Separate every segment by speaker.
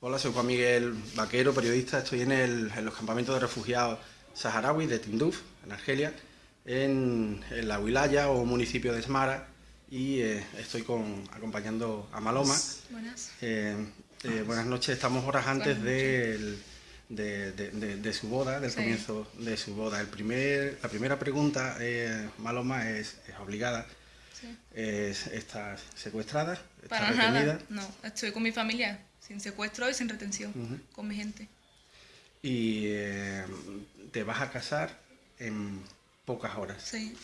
Speaker 1: Hola, soy Juan Miguel Vaquero, periodista. Estoy en, el, en los campamentos de refugiados saharauis de Tinduf, en Argelia, en, en la Wilaya o municipio de Smara, y eh, estoy con, acompañando a Maloma.
Speaker 2: Buenas.
Speaker 1: Eh, eh, buenas noches, estamos horas antes del- de, de- de- de su boda, del
Speaker 2: Sí.
Speaker 1: comienzo de su boda. El primer, la primera pregunta, eh, Maloma, es, es obligada.
Speaker 2: Sí.
Speaker 1: Es, ¿Estás secuestrada? ¿Estás
Speaker 2: Para
Speaker 1: retenida?
Speaker 2: nada. No, estoy con mi familia, sin secuestro y sin retención, con mi gente.
Speaker 1: y eh, te vas a casar en pocas horas.
Speaker 2: Sí.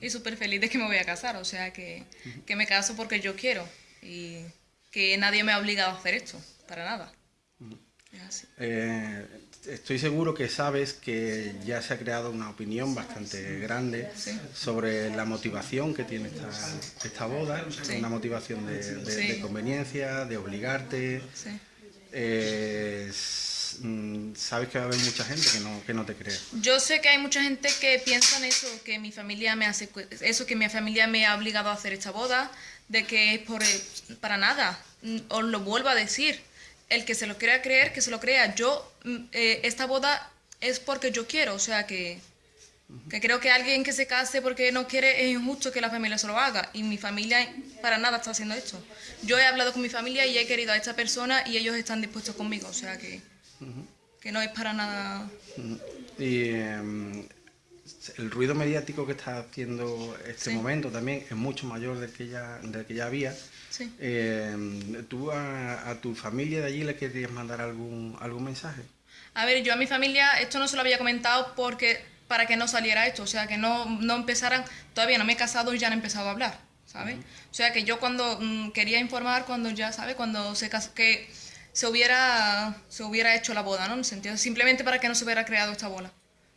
Speaker 2: Y súper feliz de que me voy a casar, o sea que, que me caso porque yo quiero y que nadie me ha obligado a hacer esto, para nada. Así.
Speaker 1: Eh, estoy seguro que sabes que ya se ha creado una opinión bastante grande sobre la motivación que tiene esta, esta boda, una motivación de, de- de conveniencia, de obligarte. Eh, mm, sabes que va a haber mucha gente que no, que no te cree.
Speaker 2: Yo sé que hay mucha gente que piensa en eso, que mi familia me hace eso, que mi familia me ha obligado a hacer esta boda, de que es por para nada. Mm, Os lo vuelvo a decir. El que se lo quiera creer, que se lo crea. Yo, mm, eh, esta boda es porque yo quiero, o sea que, que creo que alguien que se case porque no quiere es injusto que la familia se lo haga. Y mi familia para nada está haciendo esto. Yo he hablado con mi familia y he querido a esta persona y ellos están dispuestos conmigo, o sea que, que no es para nada.
Speaker 1: Y em, el ruido mediático que está haciendo este
Speaker 2: Sí.
Speaker 1: momento también es mucho mayor del que ya, del que ya había.
Speaker 2: Sí.
Speaker 1: Em, ¿Tú a, a tu familia de allí le querías mandar algún, algún mensaje?
Speaker 2: A ver, yo a mi familia esto no se lo había comentado porque para que no saliera esto, o sea, que no, no empezaran, todavía no me he casado y ya han empezado a hablar, ¿sabes? O sea, que yo cuando mm, quería informar, cuando ya, ¿sabes? Cuando se cas- que se hubiera, se hubiera hecho la boda, ¿no? En el sentido, simplemente para que no se hubiera creado esta bola.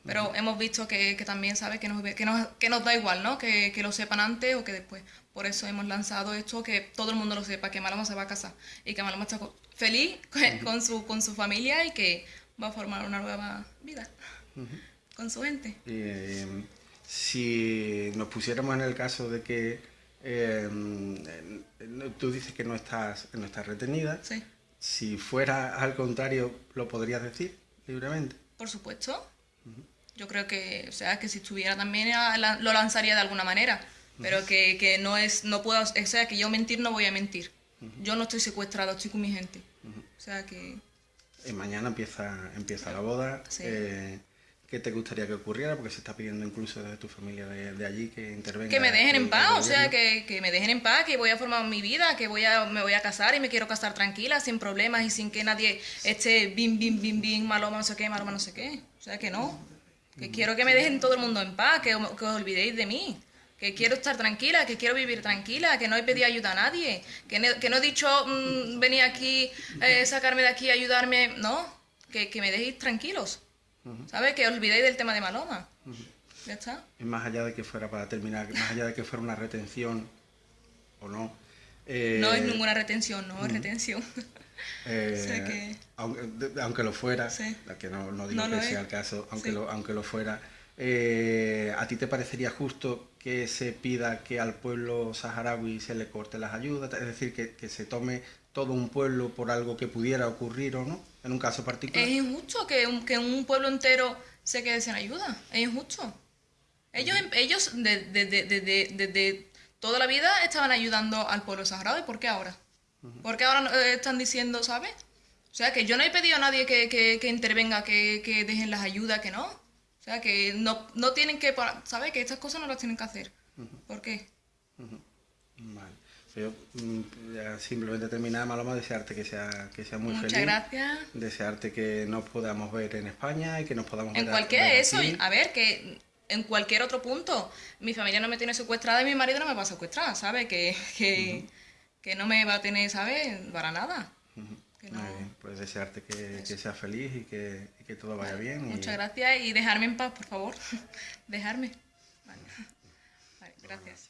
Speaker 2: Pero hemos visto que, que también, ¿sabes? Que nos, que, nos, que nos da igual, ¿no? Que, que lo sepan antes o que después. Por eso hemos lanzado esto, que todo el mundo lo sepa, que Maloma se va a casar y que Maloma está feliz con, con su, con su familia y que va a formar una nueva vida con su gente.
Speaker 1: Y, em, si nos pusiéramos en el caso de que em, eh, tú dices que no estás, no estás retenida,
Speaker 2: Sí,
Speaker 1: si fuera al contrario, ¿lo podrías decir libremente?
Speaker 2: por supuesto. Yo creo que, o sea, que si estuviera también ah, lo lanzaría de alguna manera, pero que, que no es, no puedo, o sea, que yo mentir no voy a mentir. Yo no estoy secuestrado, estoy con mi gente. O sea que,
Speaker 1: Eh, mañana empieza, empieza la boda.
Speaker 2: Sí.
Speaker 1: Eh, ¿Qué te gustaría que ocurriera? Porque se está pidiendo incluso desde tu familia de, de allí que intervenga.
Speaker 2: que me dejen en paz, o sea, que, que me dejen en paz, que voy a formar mi vida, que voy a, me voy a casar y me quiero casar tranquila, sin problemas y sin que nadie esté bim, bim, bim, bim, maloma, no sé qué, maloma, no sé qué. O sea, que no. Que quiero que me dejen todo el mundo en paz, que, que os olvidéis de mí. Que quiero estar tranquila, que quiero vivir tranquila, que no he pedido ayuda a nadie. Que no, que no he dicho, mm, venir aquí, eh, sacarme de aquí, ayudarme. No, que, que me dejéis tranquilos. ¿Sabes? Que olvidéis del tema de Maloma. Ya está.
Speaker 1: Y más allá de que fuera, para terminar, más allá de que fuera una retención o no. eh,
Speaker 2: No es ninguna retención, no es retención.
Speaker 1: eh,
Speaker 2: o sea que-
Speaker 1: aunque, aunque lo fuera,
Speaker 2: Sí.
Speaker 1: que no, no digo
Speaker 2: No
Speaker 1: que sea el caso, aunque,
Speaker 2: Sí.
Speaker 1: lo, aunque lo fuera, eh, ¿a ti te parecería justo que se pida que al pueblo saharaui se le corte las ayudas? Es decir, que, que se tome todo un pueblo por algo que pudiera ocurrir o no, en un caso particular.
Speaker 2: Es injusto que un, que un pueblo entero se quede sin ayuda. Es injusto. Ellos, em- ellos desde de, de, de- toda la vida estaban ayudando al pueblo saharaui. ¿Por qué ahora? ¿Por qué ahora eh, están diciendo, ¿sabes? O sea, que yo no he pedido a nadie que, que, que intervenga, que, que dejen las ayudas, que no. Sea, que no, no tienen que, ¿sabes? Que estas cosas no las tienen que hacer. ¿Por qué?
Speaker 1: Vale. Yo mm, ya simplemente terminar, Maloma, desearte que sea, que sea muy
Speaker 2: Muchas
Speaker 1: feliz.
Speaker 2: gracias.
Speaker 1: Desearte que nos podamos ver en España y que nos podamos
Speaker 2: En
Speaker 1: ver a-
Speaker 2: cualquier
Speaker 1: ver
Speaker 2: eso,
Speaker 1: aquí.
Speaker 2: a ver, que en cualquier otro punto, mi familia no me tiene secuestrada y mi marido no me va a secuestrar, ¿sabes? Que, que, que no me va a tener, ¿sabes? Para nada. Que no-
Speaker 1: bien, pues desearte que, que seas feliz y que, y que todo vaya bien. y-
Speaker 2: Muchas gracias y dejarme en paz, por favor. dejarme. Vale. Vale, gracias.